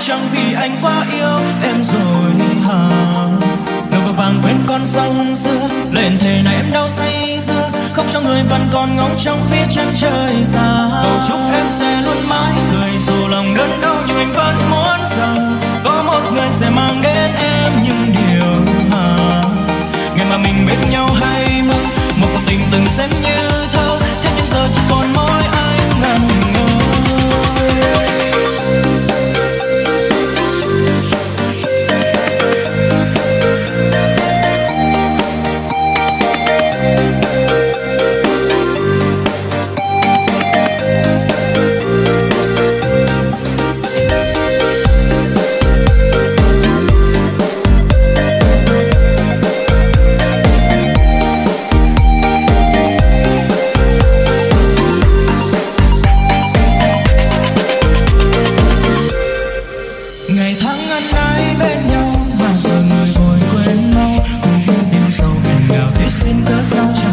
chẳng vì anh quá yêu em rồi hả? Đầu vào vàng quên con sông xưa, lên thề này em đau say sưa không cho người vẫn còn ngóng trong phía chân trời xa. Cầu chúc em sẽ ngày tháng ngăn ái bên nhau bao giờ người vội quên mau cùng điều sâu, hẹn ngào tuyết xin cớ sao